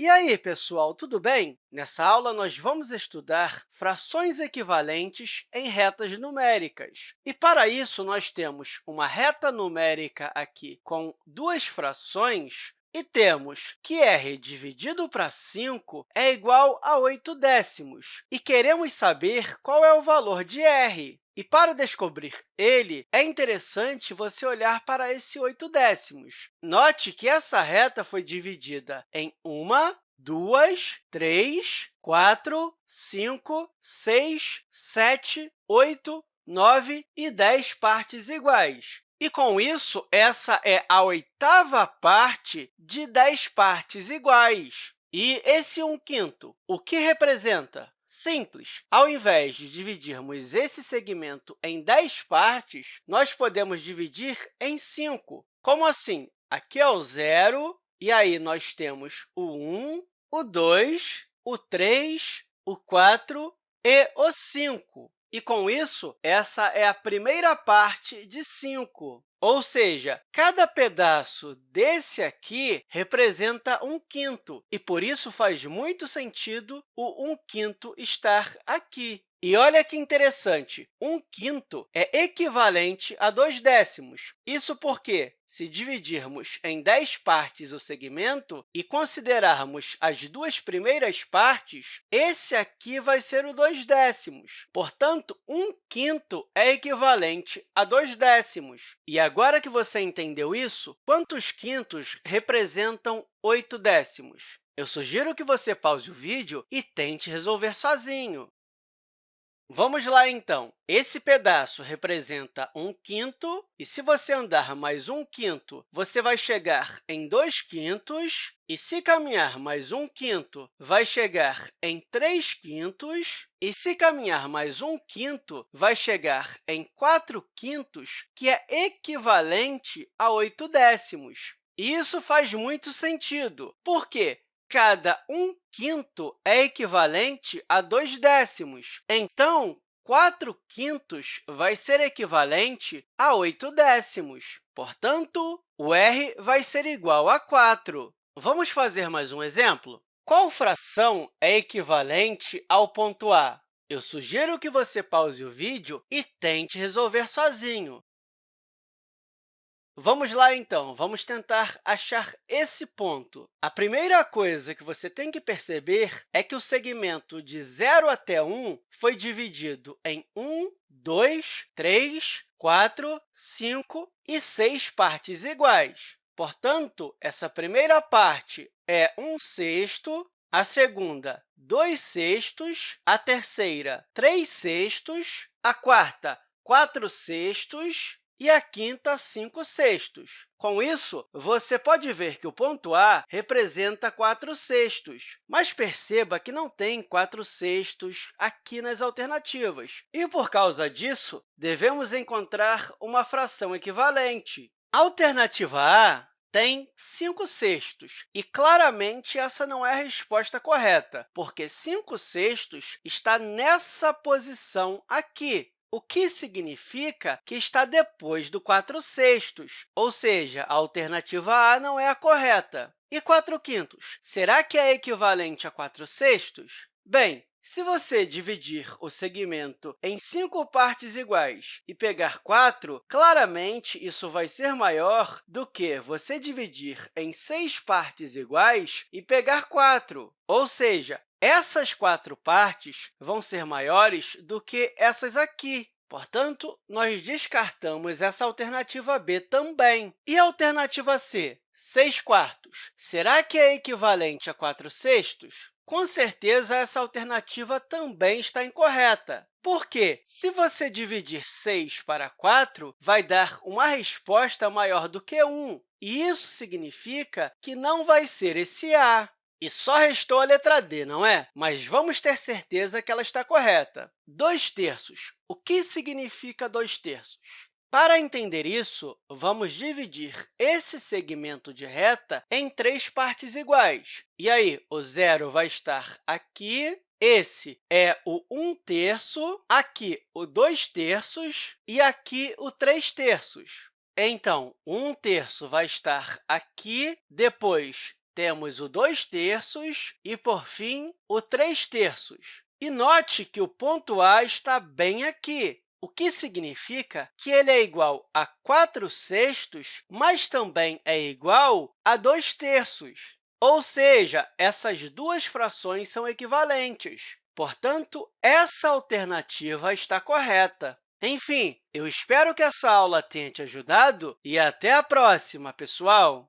E aí, pessoal, tudo bem? Nessa aula, nós vamos estudar frações equivalentes em retas numéricas. E, para isso, nós temos uma reta numérica aqui com duas frações e temos que r dividido para 5 é igual a 8 décimos. E queremos saber qual é o valor de r. E, para descobrir ele, é interessante você olhar para esse 8 décimos. Note que essa reta foi dividida em uma, duas, três, quatro, cinco, seis, sete, oito, nove e dez partes iguais. E, com isso, essa é a oitava parte de 10 partes iguais. E esse 1 quinto, o que representa? Simples. Ao invés de dividirmos esse segmento em 10 partes, nós podemos dividir em 5. Como assim? Aqui é o zero, e aí nós temos o 1, o 2, o 3, o 4 e o 5. E, com isso, essa é a primeira parte de 5. Ou seja, cada pedaço desse aqui representa um quinto, e, por isso, faz muito sentido o 1 quinto estar aqui. E olha que interessante, 1 quinto é equivalente a 2 décimos. Isso porque, se dividirmos em 10 partes o segmento e considerarmos as duas primeiras partes, esse aqui vai ser o 2 décimos. Portanto, 1 quinto é equivalente a 2 décimos. E agora que você entendeu isso, quantos quintos representam 8 décimos? Eu sugiro que você pause o vídeo e tente resolver sozinho. Vamos lá, então. Esse pedaço representa 1 quinto, e se você andar mais 1 quinto, você vai chegar em 2 quintos, e se caminhar mais 1 quinto, vai chegar em 3 quintos, e se caminhar mais 1 quinto, vai chegar em 4 quintos, que é equivalente a 8 décimos. E isso faz muito sentido. Por quê? Cada 1 quinto é equivalente a 2 décimos. Então, 4 quintos vai ser equivalente a 8 décimos. Portanto, o r vai ser igual a 4. Vamos fazer mais um exemplo? Qual fração é equivalente ao ponto A? Eu sugiro que você pause o vídeo e tente resolver sozinho. Vamos lá, então, vamos tentar achar esse ponto. A primeira coisa que você tem que perceber é que o segmento de 0 até 1 foi dividido em 1, 2, 3, 4, 5 e 6 partes iguais. Portanto, essa primeira parte é 1 sexto, a segunda, 2 sextos, a terceira, 3 sextos, a quarta, 4 sextos, e a quinta, 5 sextos. Com isso, você pode ver que o ponto A representa 4 sextos, mas perceba que não tem 4 sextos aqui nas alternativas. E, por causa disso, devemos encontrar uma fração equivalente. A alternativa A tem 5 sextos, e claramente essa não é a resposta correta, porque 5 sextos está nessa posição aqui o que significa que está depois do 4 sextos, ou seja, a alternativa A não é a correta. E 4 quintos? Será que é equivalente a 4 sextos? Bem, se você dividir o segmento em cinco partes iguais e pegar 4, claramente isso vai ser maior do que você dividir em seis partes iguais e pegar 4. Ou seja, essas quatro partes vão ser maiores do que essas aqui. Portanto, nós descartamos essa alternativa B também. E a alternativa C? 6 quartos. Será que é equivalente a 4 sextos? Com certeza, essa alternativa também está incorreta. Por quê? Se você dividir 6 para 4, vai dar uma resposta maior do que 1. E isso significa que não vai ser esse A. E só restou a letra D, não é? Mas vamos ter certeza que ela está correta. 2 terços. O que significa 2 terços? Para entender isso, vamos dividir esse segmento de reta em três partes iguais. E aí, o zero vai estar aqui, esse é o 1 terço, aqui o 2 terços e aqui o 3 terços. Então, 1 terço vai estar aqui, depois temos o 2 terços e, por fim, o 3 terços. E note que o ponto A está bem aqui, o que significa que ele é igual a 4 sextos, mas também é igual a 2 terços. Ou seja, essas duas frações são equivalentes. Portanto, essa alternativa está correta. Enfim, eu espero que essa aula tenha te ajudado e até a próxima, pessoal!